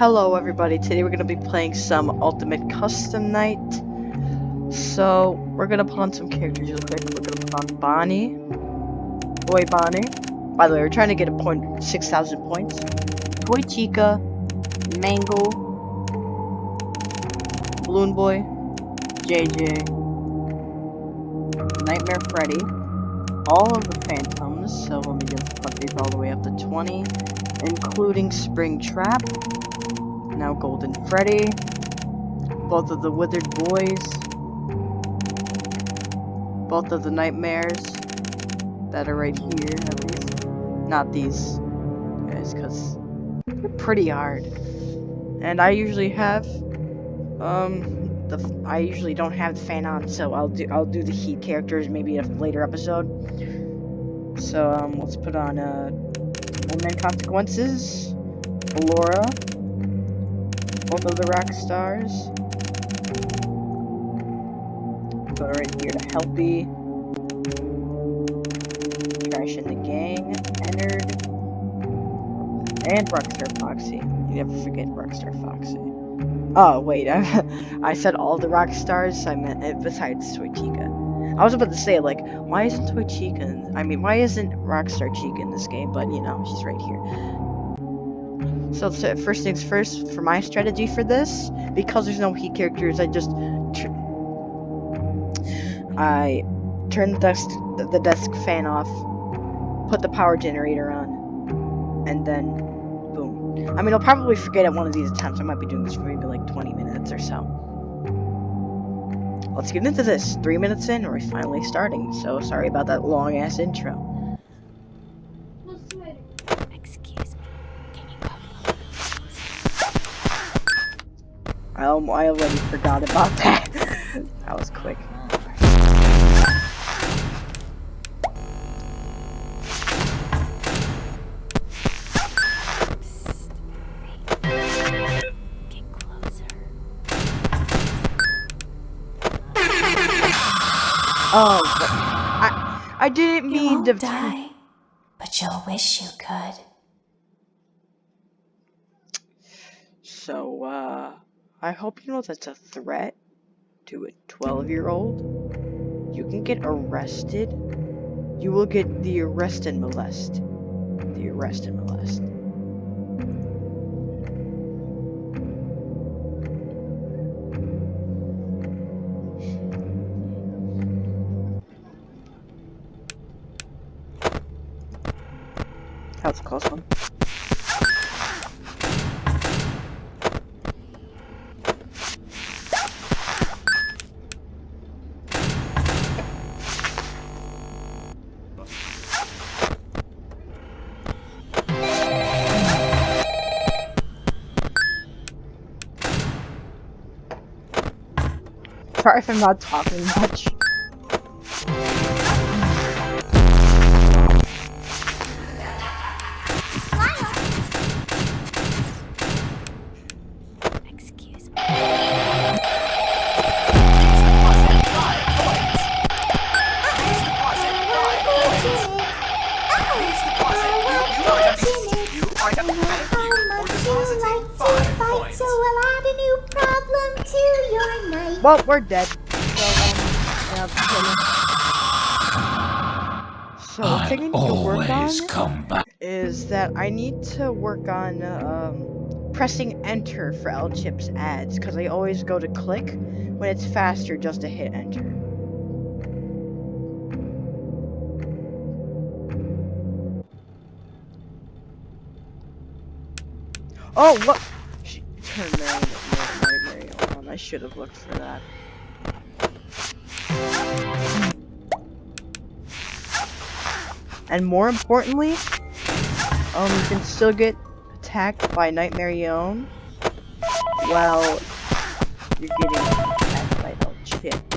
Hello everybody, today we're going to be playing some Ultimate Custom Night. So, we're going to put on some characters real quick. We're going to put on Bonnie. Oh, Toy Bonnie. By the way, we're trying to get a point, 6,000 points. Toy Chica. Mangle. Balloon Boy. JJ. Nightmare Freddy. All of the Phantoms, so let me just put these all the way up to 20 including Springtrap, now Golden Freddy, both of the Withered Boys, both of the Nightmares that are right here, at least. Not these guys, because they're pretty hard. And I usually have, um, the I usually don't have the fan on, so I'll do I'll do the heat characters maybe in a later episode. So um, let's put on uh and Consequences, Laura, both of the rock stars. Go right here to Helpy. Trash and the Gang, Ennard, and Rockstar Foxy. You never forget Rockstar Foxy. Oh, wait, I, I said all the rock stars, I meant eh, besides Toy Chica. I was about to say, like, why isn't Toy Chica in, I mean, why isn't Rockstar Chica in this game? But, you know, she's right here. So, first things first, for my strategy for this, because there's no heat characters, I just... I turn the desk, the desk fan off, put the power generator on, and then, boom. I mean, I'll probably forget at one of these attempts. I might be doing this for maybe like 20 minutes or so let's get into this. Three minutes in, we're finally starting. So sorry about that long ass intro. Excuse me. Can you I, I already forgot about that. that was quick. Oh, I I didn't you mean to die, but you'll wish you could. So, uh, I hope you know that's a threat to a 12-year-old. You can get arrested. You will get the arrest and molest. The arrest and molest. That was a close one. Sorry if I'm not talking much. Well, we're dead. So, um, yeah, so the thing I need to work on come back. is that I need to work on um, pressing enter for El Chip's ads because I always go to click when it's faster just to hit enter. Oh, what? She turned on. I should have looked for that. And more importantly, um, you can still get attacked by Nightmarionne while you're getting attacked by El Chip,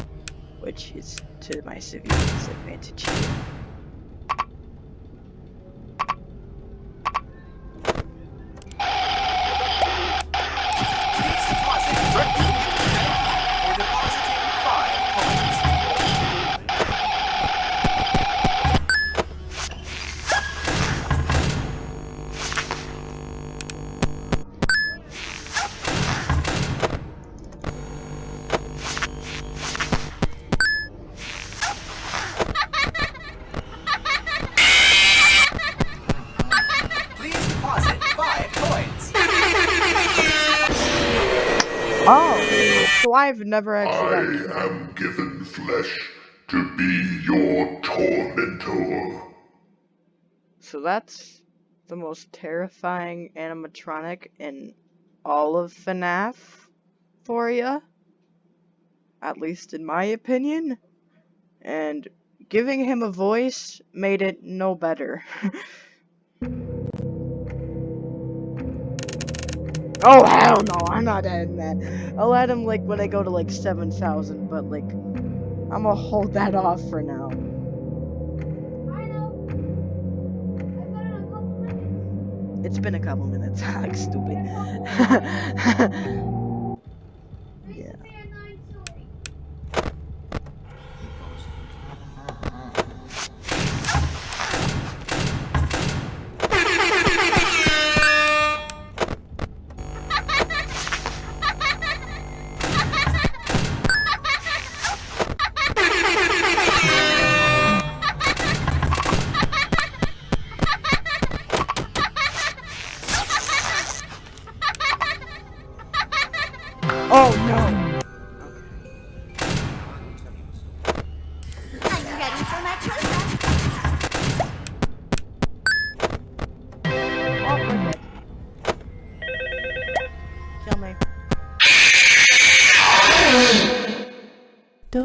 which is to my severe disadvantage here. I've never actually I gotten am given flesh to be your tormentor. So that's the most terrifying animatronic in all of FNAF for you. At least in my opinion. And giving him a voice made it no better. oh hell no, I'm not adding that. I'll add him like when I go to like 7,000, but like I'm gonna hold that off for now. It's been a couple minutes. I'm like stupid.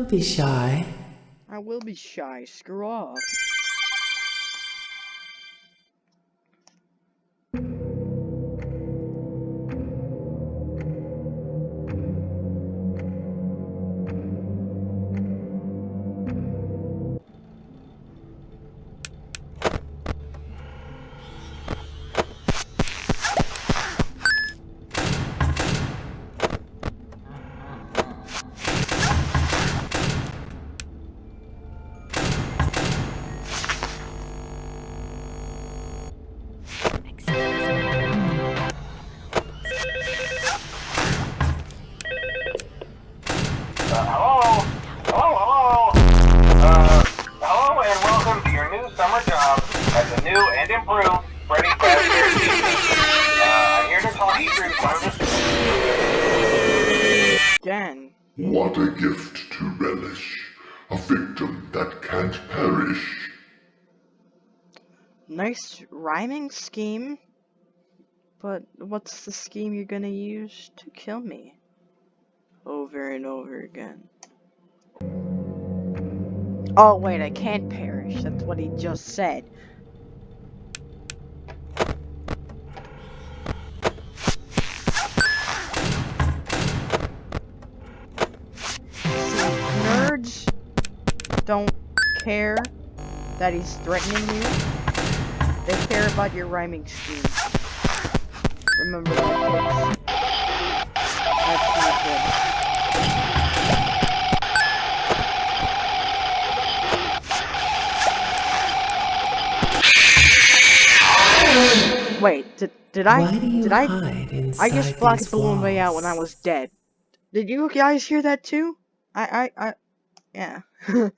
be shy. I will be shy. Screw off. Gift to relish. A victim that can't perish. Nice rhyming scheme. But what's the scheme you're gonna use to kill me? Over and over again. Oh wait, I can't perish. That's what he just said. Don't care that he's threatening you. They care about your rhyming scheme. Remember that, kids. That's not good. Wait, did did I Why do you did I I just blocked Balloon Boy out when I was dead. Did you guys hear that too? I I I yeah.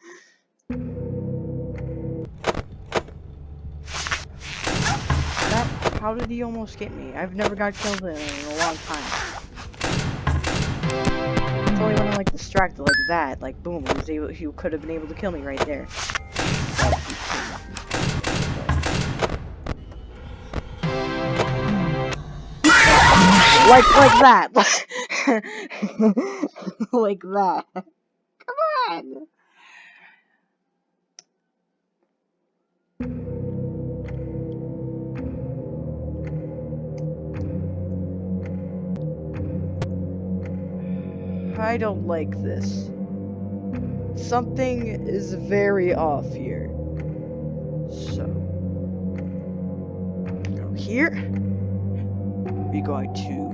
that how did he almost get me? I've never got killed in, a long time. It's only when I'm like distracted like that, like boom, he he could have been able to kill me right there. Like like that. like that. Come on. I don't like this. Something is very off here. So, go here. We're going to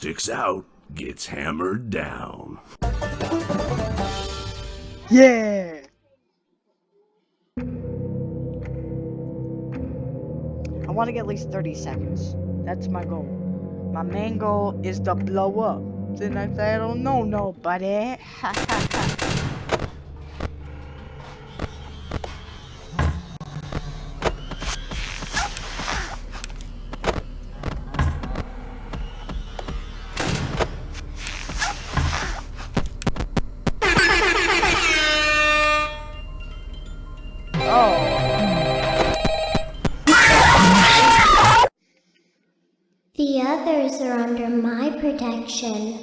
sticks out gets hammered down. Yeah! I want to get at least 30 seconds. That's my goal. My main goal is to blow up. Then I don't know nobody, others are under my protection.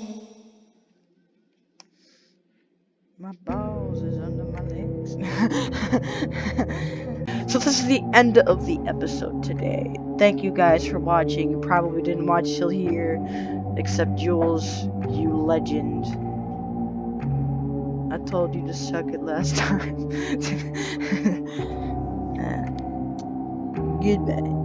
My balls is under my legs. so this is the end of the episode today. Thank you guys for watching. You probably didn't watch till here, except Jules, you legend. I told you to suck it last time. Goodbye.